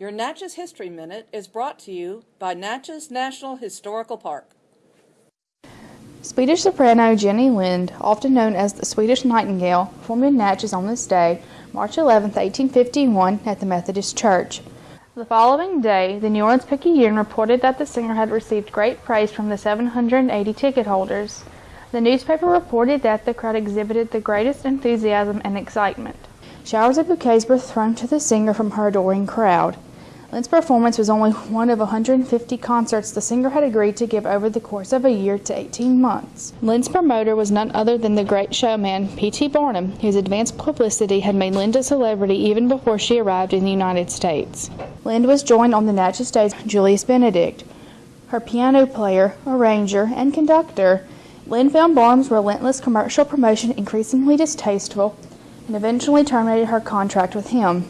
Your Natchez History Minute is brought to you by Natchez National Historical Park. Swedish soprano Jenny Lind, often known as the Swedish Nightingale, formed in Natchez on this day, March 11, 1851, at the Methodist Church. The following day, the New Orleans Picayune reported that the singer had received great praise from the 780 ticket holders. The newspaper reported that the crowd exhibited the greatest enthusiasm and excitement. Showers of bouquets were thrown to the singer from her adoring crowd. Lind's performance was only one of 150 concerts the singer had agreed to give over the course of a year to 18 months. Lind's promoter was none other than the great showman P.T. Barnum, whose advanced publicity had made Lind a celebrity even before she arrived in the United States. Lind was joined on the Natchez stage by Julius Benedict, her piano player, arranger, and conductor. Lind found Barnum's relentless commercial promotion increasingly distasteful and eventually terminated her contract with him.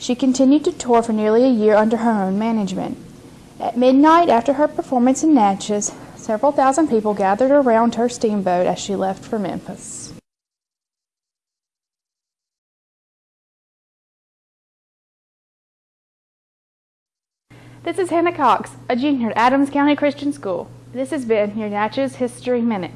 She continued to tour for nearly a year under her own management. At midnight, after her performance in Natchez, several thousand people gathered around her steamboat as she left for Memphis. This is Hannah Cox, a junior at Adams County Christian School. This has been your Natchez History Minute.